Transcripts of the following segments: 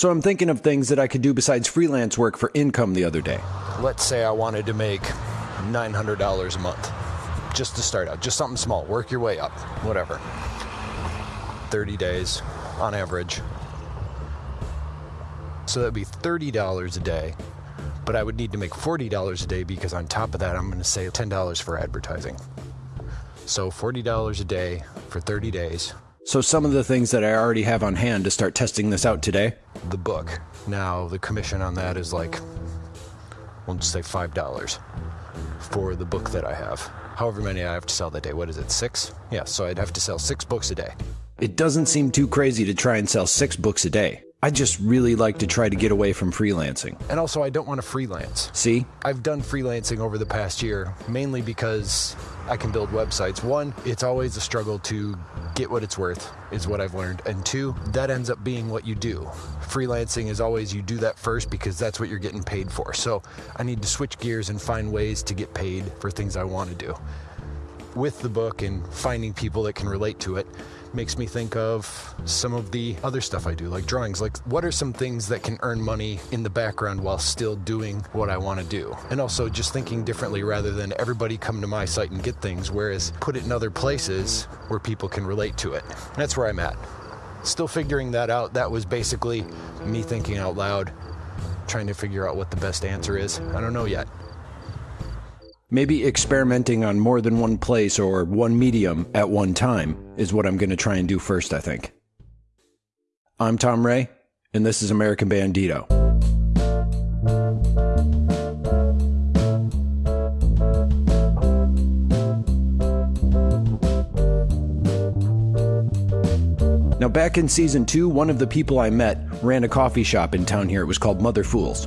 So I'm thinking of things that I could do besides freelance work for income the other day. Let's say I wanted to make $900 a month just to start out, just something small, work your way up, whatever. 30 days on average. So that'd be $30 a day, but I would need to make $40 a day because on top of that, I'm going to say $10 for advertising. So $40 a day for 30 days. So some of the things that I already have on hand to start testing this out today. The book. Now, the commission on that is like, we'll just say $5 for the book that I have. However many I have to sell that day. What is it, six? Yeah, so I'd have to sell six books a day. It doesn't seem too crazy to try and sell six books a day. I just really like to try to get away from freelancing. And also, I don't want to freelance. See? I've done freelancing over the past year, mainly because I can build websites. One, it's always a struggle to get what it's worth, is what I've learned. And two, that ends up being what you do. Freelancing is always you do that first because that's what you're getting paid for. So I need to switch gears and find ways to get paid for things I want to do. With the book and finding people that can relate to it, makes me think of some of the other stuff I do, like drawings. Like, what are some things that can earn money in the background while still doing what I want to do? And also just thinking differently rather than everybody come to my site and get things, whereas put it in other places where people can relate to it. That's where I'm at. Still figuring that out. That was basically me thinking out loud, trying to figure out what the best answer is. I don't know yet. Maybe experimenting on more than one place or one medium at one time is what I'm going to try and do first, I think. I'm Tom Ray, and this is American Bandito. Now, back in season two, one of the people I met ran a coffee shop in town here. It was called Mother Fools.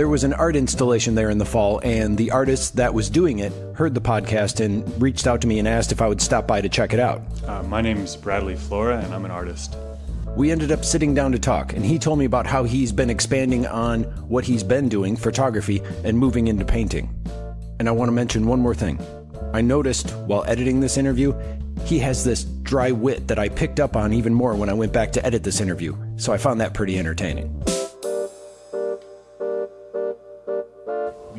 There was an art installation there in the fall, and the artist that was doing it heard the podcast and reached out to me and asked if I would stop by to check it out. Uh, my name's Bradley Flora, and I'm an artist. We ended up sitting down to talk, and he told me about how he's been expanding on what he's been doing, photography, and moving into painting. And I want to mention one more thing. I noticed while editing this interview, he has this dry wit that I picked up on even more when I went back to edit this interview, so I found that pretty entertaining.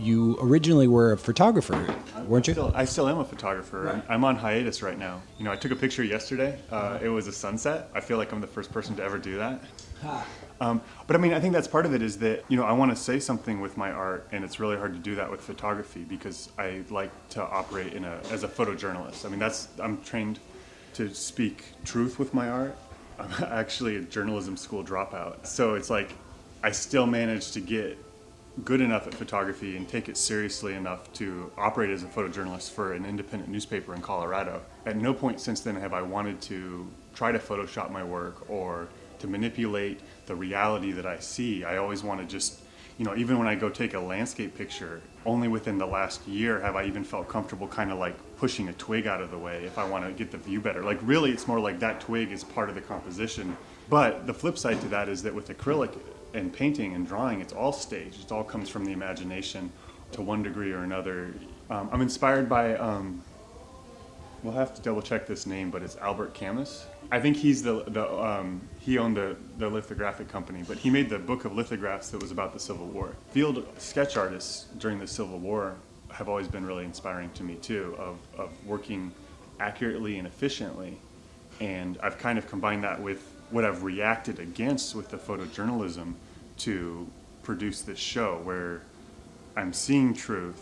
You originally were a photographer, weren't you? Still, I still am a photographer. Right. I'm on hiatus right now. You know, I took a picture yesterday. Uh, it was a sunset. I feel like I'm the first person to ever do that. Um, but I mean, I think that's part of it is that, you know, I want to say something with my art, and it's really hard to do that with photography because I like to operate in a, as a photojournalist. I mean, that's, I'm trained to speak truth with my art. I'm actually a journalism school dropout. So it's like, I still manage to get good enough at photography and take it seriously enough to operate as a photojournalist for an independent newspaper in Colorado. At no point since then have I wanted to try to Photoshop my work or to manipulate the reality that I see. I always want to just, you know, even when I go take a landscape picture, only within the last year have I even felt comfortable kind of like pushing a twig out of the way if I want to get the view better. Like really it's more like that twig is part of the composition. But the flip side to that is that with acrylic, and painting and drawing, it's all staged. It all comes from the imagination to one degree or another. Um, I'm inspired by, um, we'll have to double check this name, but it's Albert Camus. I think he's the, the um, he owned the, the lithographic company, but he made the book of lithographs that was about the Civil War. Field sketch artists during the Civil War have always been really inspiring to me too, of, of working accurately and efficiently. And I've kind of combined that with what I've reacted against with the photojournalism to produce this show where I'm seeing truth,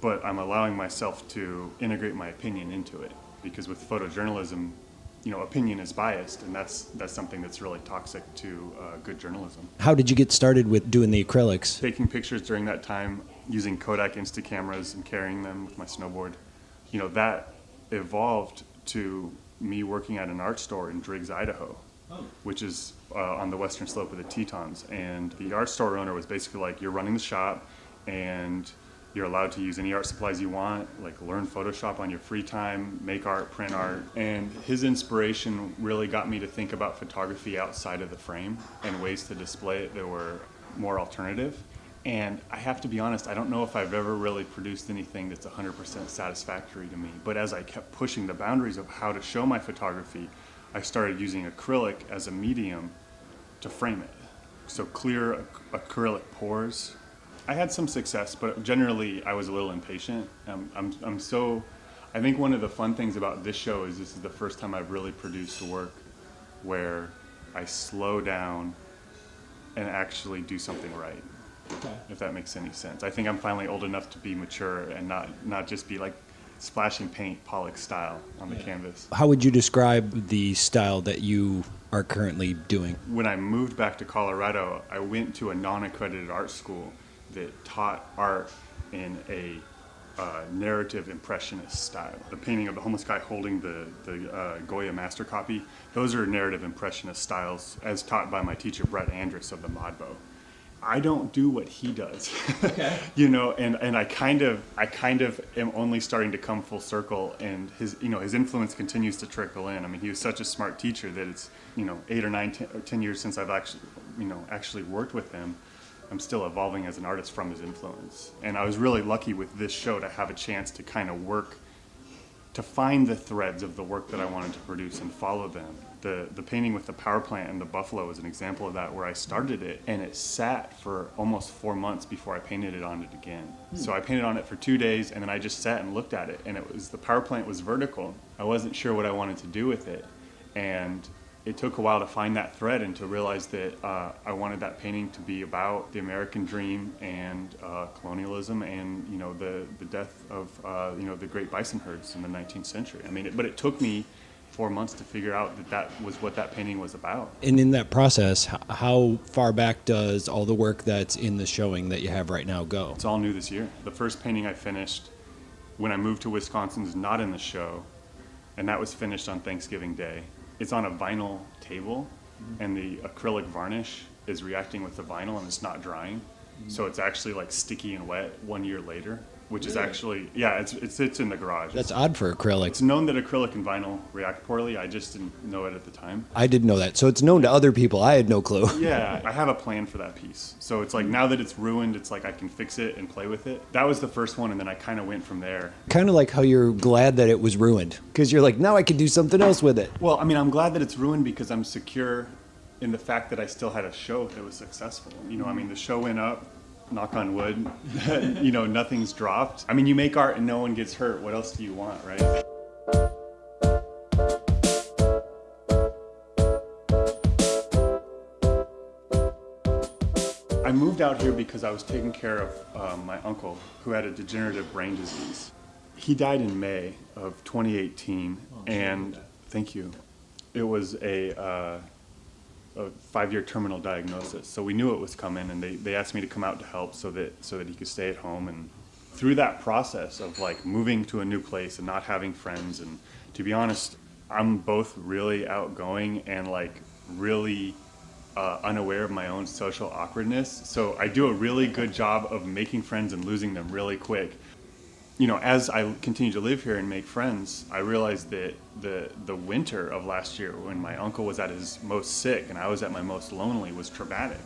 but I'm allowing myself to integrate my opinion into it. Because with photojournalism, you know, opinion is biased, and that's that's something that's really toxic to uh, good journalism. How did you get started with doing the acrylics? Taking pictures during that time, using Kodak Insta cameras and carrying them with my snowboard, you know, that evolved to me working at an art store in Driggs, Idaho, which is uh, on the western slope of the Tetons. And the art store owner was basically like, you're running the shop and you're allowed to use any art supplies you want, like learn Photoshop on your free time, make art, print art. And his inspiration really got me to think about photography outside of the frame and ways to display it that were more alternative. And I have to be honest, I don't know if I've ever really produced anything that's 100% satisfactory to me. But as I kept pushing the boundaries of how to show my photography, I started using acrylic as a medium to frame it. so clear ac- acrylic pours. I had some success, but generally I was a little impatient. Um, I'm, I'm so, I think one of the fun things about this show is this is the first time I've really produced work where I slow down and actually do something right. If that makes any sense. I think I'm finally old enough to be mature and not, not just be like splashing paint Pollock style on the canvas. How would you describe the style that you are currently doing? when I moved back to Colorado, I went to a non-accredited art school that taught art in a uh, narrative impressionist style. The painting of the homeless guy holding the, the uh, Goya master copy, those are narrative impressionist styles as taught by my teacher Brett Andrus of the Modbo. I don't do what he does. you know, and, and I kind of I kind of am only starting to come full circle and his you know his influence continues to trickle in. I mean, he was such a smart teacher that it's, you know, 8 or 9 ten, or 10 years since I've actually you know actually worked with him. I'm still evolving as an artist from his influence. And I was really lucky with this show to have a chance to kind of work to find the threads of the work that I wanted to produce and follow them. The the painting with the power plant and the buffalo is an example of that where I started it and it sat for almost four months before I painted it on it again. So I painted on it for two days and then I just sat and looked at it and it was the power plant was vertical. I wasn't sure what I wanted to do with it. And it took a while to find that thread and to realize that uh, I wanted that painting to be about the American dream and uh, colonialism and you know the the death of uh, you know the great bison herds in the 19th century. I mean, it, but it took me four months to figure out that that was what that painting was about. And in that process, how far back does all the work that's in the showing that you have right now go? It's all new this year. The first painting I finished when I moved to Wisconsin is not in the show, and that was finished on Thanksgiving Day. It's on a vinyl table, mm-hmm. and the acrylic varnish is reacting with the vinyl and it's not drying. Mm-hmm. So it's actually like sticky and wet one year later, which is actually, yeah, it's, it's, it's in the garage. That's odd for acrylic. it's known that acrylic and vinyl react poorly. I just didn't know it at the time. I didn't know that. So it's known to other people. I had no clue. Yeah, I have a plan for that piece. So it's like now that it's ruined, it's like I can fix it and play with it. That was the first one, and then I kind of went from there. kind of like how you're glad that it was ruined because you're like, now I can do something else with it. Well, I mean, I'm glad that it's ruined because I'm secure in the fact that I still had a show that was successful. You know, I mean, the show went up, knock on wood, you know, nothing's dropped. I mean, you make art and no one gets hurt. What else do you want, right? I moved out here because I was taking care of um, my uncle who had a degenerative brain disease. He died in May of 2018, and thank you. It was a, uh, a five-year terminal diagnosis, so we knew it was coming, and they, they asked me to come out to help so that so that he could stay at home. And through that process of like moving to a new place and not having friends, and to be honest, I'm both really outgoing and like really uh, unaware of my own social awkwardness. So I do a really good job of making friends and losing them really quick. You know, as I continue to live here and make friends, I realized that the the winter of last year, when my uncle was at his most sick and I was at my most lonely, was traumatic.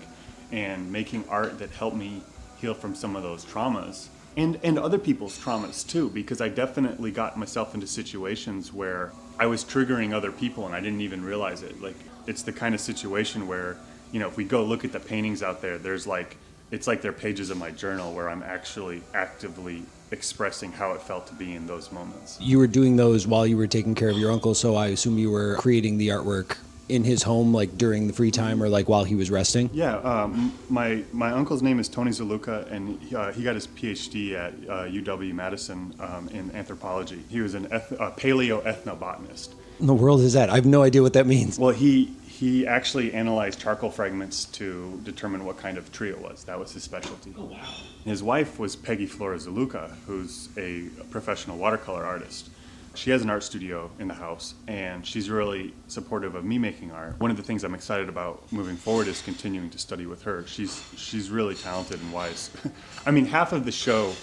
And making art that helped me heal from some of those traumas and and other people's traumas too, because I definitely got myself into situations where I was triggering other people and I didn't even realize it. Like it's the kind of situation where you know if we go look at the paintings out there, there's like it's like they're pages of my journal where I'm actually actively expressing how it felt to be in those moments. You were doing those while you were taking care of your uncle, so I assume you were creating the artwork in his home, like during the free time or like while he was resting. Yeah, um, my my uncle's name is Tony Zaluka, and he, uh, he got his PhD at uh, UW Madison um, in anthropology. He was an eth- a paleo ethnobotanist. In the world is that? I have no idea what that means. Well, he he actually analyzed charcoal fragments to determine what kind of tree it was. That was his specialty. Oh wow! His wife was Peggy Flora Zaluka, who's a professional watercolor artist. She has an art studio in the house, and she's really supportive of me making art. One of the things I'm excited about moving forward is continuing to study with her. She's she's really talented and wise. I mean, half of the show,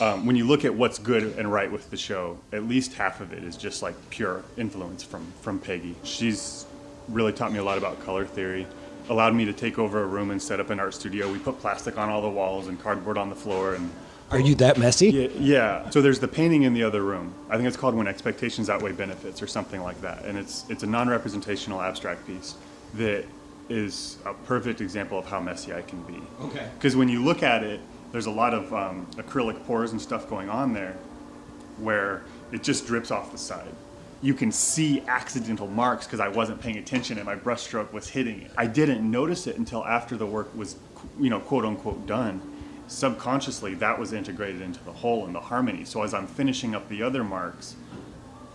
um, when you look at what's good and right with the show, at least half of it is just like pure influence from from Peggy. She's really taught me a lot about color theory. Allowed me to take over a room and set up an art studio. We put plastic on all the walls and cardboard on the floor and Are you that messy? yeah, yeah. So there's the painting in the other room. I think it's called When Expectations Outweigh Benefits or something like that. And it's it's a non-representational abstract piece that is a perfect example of how messy I can be. Okay. Because when you look at it, there's a lot of um, acrylic pours and stuff going on there where it just drips off the side. You can see accidental marks because I wasn't paying attention and my brushstroke was hitting it. I didn't notice it until after the work was, you know, quote unquote done. Subconsciously, that was integrated into the whole and the harmony. So as I'm finishing up the other marks,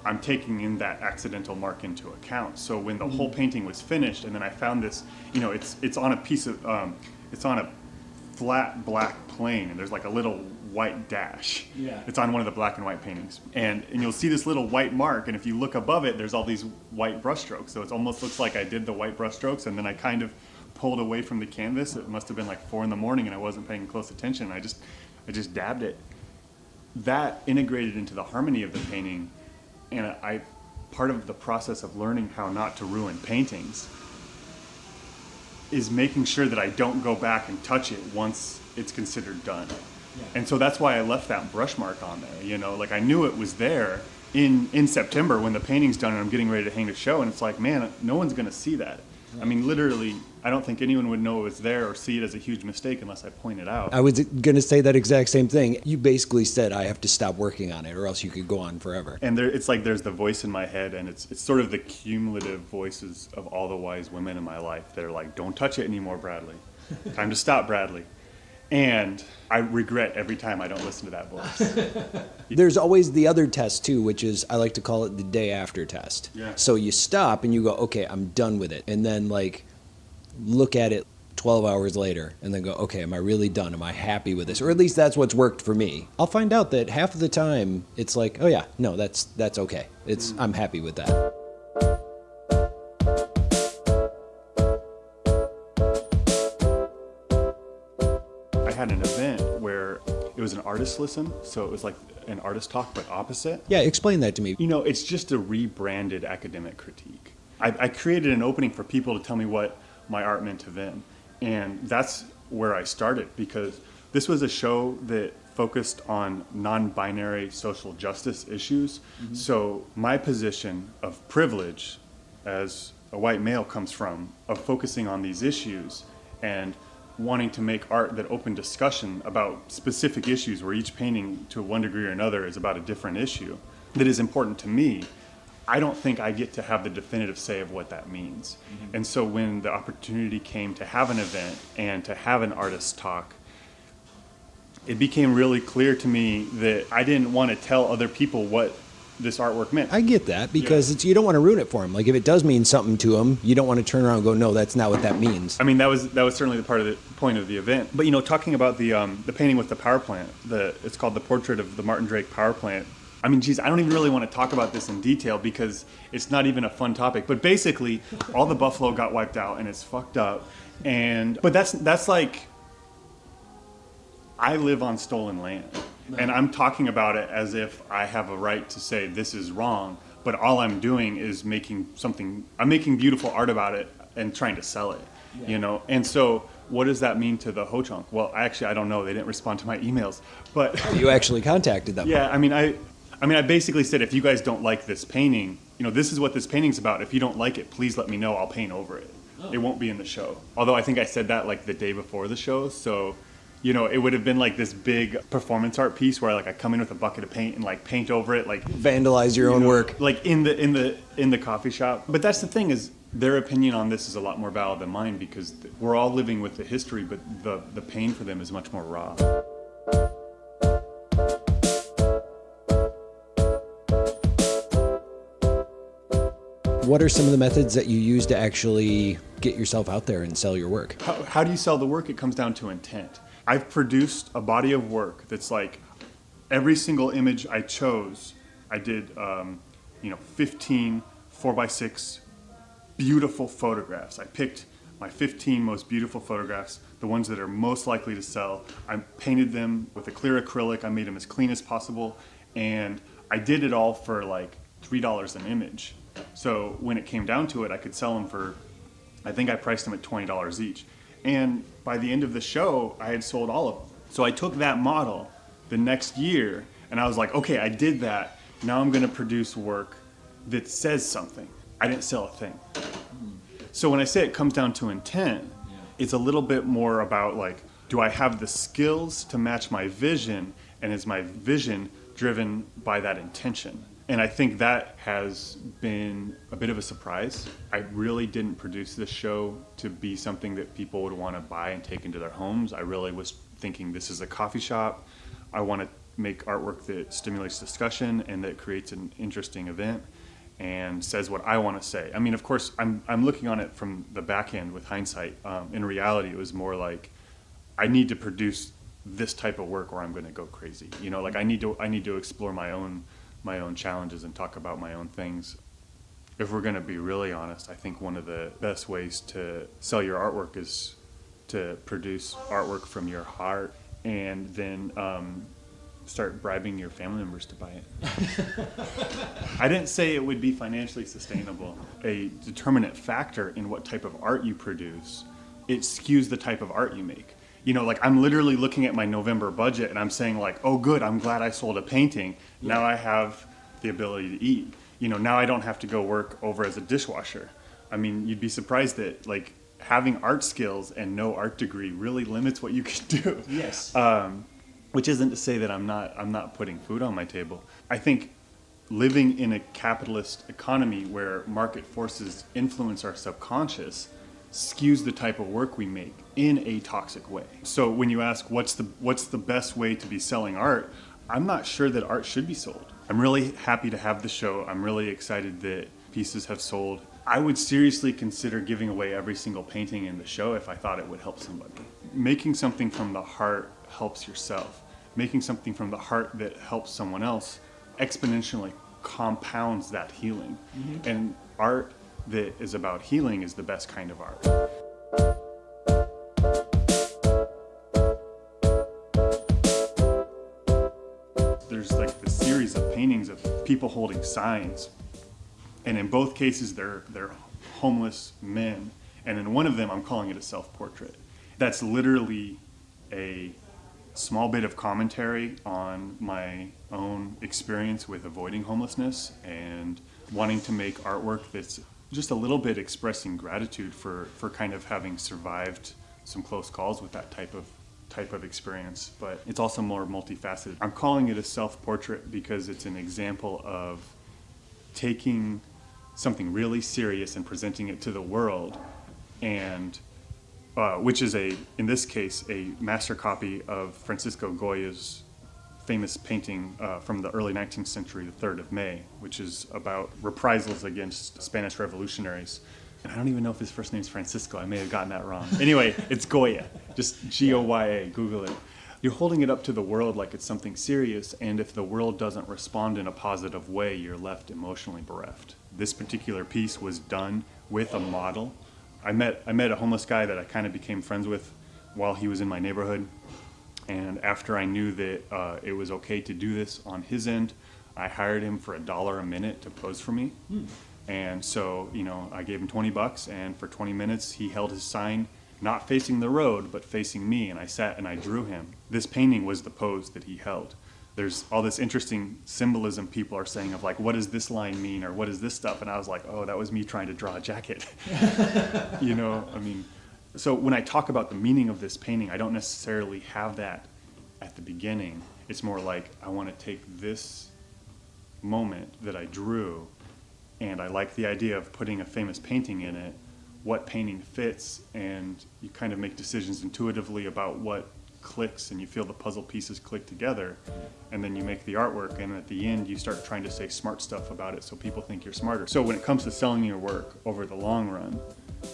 I'm taking in that accidental mark into account. So when the whole painting was finished, and then I found this, you know, it's it's on a piece of, um, it's on a flat black plane, and there's like a little white dash. Yeah. It's on one of the black and white paintings, and and you'll see this little white mark, and if you look above it, there's all these white brushstrokes. So it almost looks like I did the white brushstrokes, and then I kind of pulled away from the canvas. It must have been like four in the morning, and I wasn't paying close attention. I just I just dabbed it. That integrated into the harmony of the painting and I part of the process of learning how not to ruin paintings is making sure that I don't go back and touch it once it's considered done. And so that's why I left that brush mark on there. You know, like I knew it was there in in September when the painting's done and I'm getting ready to hang the show, and it's like, man, no one's gonna see that. I mean, literally, I don't think anyone would know it was there or see it as a huge mistake unless I point it out. I was going to say that exact same thing. You basically said I have to stop working on it or else you could go on forever. and there, it's like there's the voice in my head, and it's it's sort of the cumulative voices of all the wise women in my life that are like, "Don't touch it anymore, Bradley. Time to stop, Bradley." And I regret every time I don't listen to that voice. There's always the other test too, which is I like to call it the day after test. Yeah. So you stop and you go, okay, I'm done with it, and then like look at it 12 hours later and then go, okay, am I really done? Am I happy with this? Or at least that's what's worked for me. I'll find out that half of the time it's like, oh yeah, no, that's that's okay. It's mm. I'm happy with that. Had an event where it was an artist listen, so it was like an artist talk, but opposite. Yeah, explain that to me. You know, it's just a rebranded academic critique. I, I created an opening for people to tell me what my art meant to them. And that's where I started because this was a show that focused on non binary social justice issues. Mm-hmm. So, my position of privilege as a white male comes from of focusing on these issues and wanting to make art that open discussion about specific issues where each painting to one degree or another is about a different issue that is important to me i don't think i get to have the definitive say of what that means. Mm-hmm. And so when the opportunity came to have an event and to have an artist talk it became really clear to me that i didn't want to tell other people what this artwork meant I get that because it's you don't want to ruin it for them. Like if it does mean something to them, you don't want to turn around and go, no, that's not what that means. I mean, that was that was certainly the part of the point of the event. But you know, talking about the um, the painting with the power plant, the it's called the portrait of the Martin Drake power plant. I mean, geez, I don't even really want to talk about this in detail because it's not even a fun topic. But basically, all the buffalo got wiped out and it's fucked up. And but that's that's like I live on stolen land. And I'm talking about it as if I have a right to say this is wrong, but all I'm doing is making something I'm making beautiful art about it and trying to sell it. You know? And so what does that mean to the Ho Chunk? Well, actually I don't know. They didn't respond to my emails. But oh, You actually contacted them. yeah, I mean I I mean I basically said if you guys don't like this painting, you know, this is what this painting's about. If you don't like it, please let me know. I'll paint over it. Oh. It won't be in the show. Although I think I said that like the day before the show, so you know, it would have been like this big performance art piece where like I come in with a bucket of paint and like paint over it like Vandalize your you own know, work. like in the in the in the coffee shop but that's the thing is their opinion on this is a lot more valid than mine because we're all living with the history but the the pain for them is much more raw What are some of the methods that you use to actually get yourself out there and sell your work? how, how do you sell the work it comes down to intent i've produced a body of work that's like every single image i chose i did um, you know 15 4x6 beautiful photographs. I picked my 15 most beautiful photographs, the ones that are most likely to sell. I painted them with a clear acrylic. I made them as clean as possible. And I did it all for like $3 an image. So when it came down to it, I could sell them for, I think I priced them at $20 each. And by the end of the show, I had sold all of them. So I took that model the next year and I was like, okay, I did that. Now I'm going to produce work that says something. I didn't sell a thing. So when I say it comes down to intent, it's a little bit more about like, do I have the skills to match my vision, and is my vision driven by that intention? And I think that has been a bit of a surprise. I really didn't produce this show to be something that people would want to buy and take into their homes. I really was thinking this is a coffee shop. I want to make artwork that stimulates discussion and that creates an interesting event and says what I want to say. I mean, of course, I'm, I'm looking on it from the back end with hindsight. Um, in reality, it was more like I need to produce this type of work or I'm going to go crazy. You know, like I need to I need to explore my own my own challenges and talk about my own things. If we're going to be really honest, I think one of the best ways to sell your artwork is to produce artwork from your heart and then um, start bribing your family members to buy it. I didn't say it would be financially sustainable. A determinant factor in what type of art you produce, it skews the type of art you make. You know, like I'm literally looking at my November budget and I'm saying like, "Oh good, I'm glad I sold a painting. Now I have the ability to eat." You know, now I don't have to go work over as a dishwasher. I mean, you'd be surprised that like having art skills and no art degree really limits what you can do. Yes. Um, which isn't to say that I'm not I'm not putting food on my table. I think living in a capitalist economy where market forces influence our subconscious skews the type of work we make in a toxic way. So when you ask what's the what's the best way to be selling art, I'm not sure that art should be sold. I'm really happy to have the show. I'm really excited that pieces have sold. I would seriously consider giving away every single painting in the show if I thought it would help somebody. Making something from the heart helps yourself making something from the heart that helps someone else exponentially compounds that healing. Mm-hmm. And art that is about healing is the best kind of art. There's like the series of paintings of people holding signs. And in both cases they're they're homeless men. And in one of them I'm calling it a self-portrait. That's literally a small bit of commentary on my own experience with avoiding homelessness and wanting to make artwork that's just a little bit expressing gratitude for, for kind of having survived some close calls with that type of type of experience but it's also more multifaceted. I'm calling it a self-portrait because it's an example of taking something really serious and presenting it to the world and uh, which is a, in this case, a master copy of Francisco Goya's famous painting uh, from the early 19th century, The 3rd of May, which is about reprisals against Spanish revolutionaries. And I don't even know if his first name is Francisco. I may have gotten that wrong. Anyway, it's Goya, just G O Y A, Google it. You're holding it up to the world like it's something serious, and if the world doesn't respond in a positive way, you're left emotionally bereft. This particular piece was done with a model I met I met a homeless guy that I kind of became friends with while he was in my neighborhood, and after I knew that uh, it was okay to do this on his end, I hired him for a dollar a minute to pose for me. Hmm. And so, you know, I gave him 20 bucks, and for 20 minutes, he held his sign not facing the road, but facing me, and I sat and I drew him. This painting was the pose that he held there's all this interesting symbolism people are saying of like what does this line mean or what is this stuff and i was like oh that was me trying to draw a jacket you know i mean so when i talk about the meaning of this painting i don't necessarily have that at the beginning. It's more like i want to take this moment that i drew and i like the idea of putting a famous painting in it what painting fits and you kind of make decisions intuitively about what clicks and you feel the puzzle pieces click together and then you make the artwork and at the end you start trying to say smart stuff about it so people think you're smarter. So when it comes to selling your work over the long run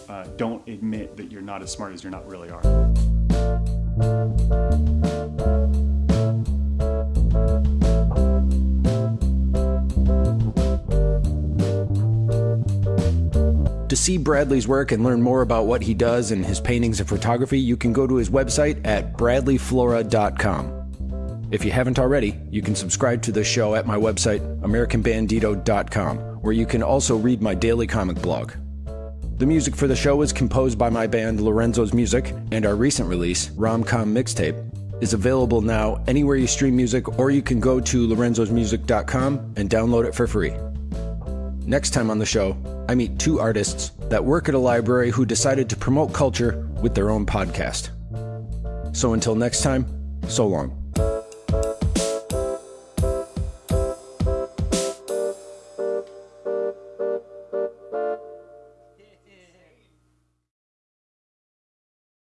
uh, don't admit that you're not as smart as you are not really are To see Bradley's work and learn more about what he does and his paintings and photography, you can go to his website at bradleyflora.com. If you haven't already, you can subscribe to the show at my website, AmericanBandito.com, where you can also read my daily comic blog. The music for the show is composed by my band Lorenzo's Music, and our recent release, Romcom Mixtape, is available now anywhere you stream music, or you can go to lorenzosmusic.com and download it for free. Next time on the show, I meet two artists that work at a library who decided to promote culture with their own podcast. So until next time, so long.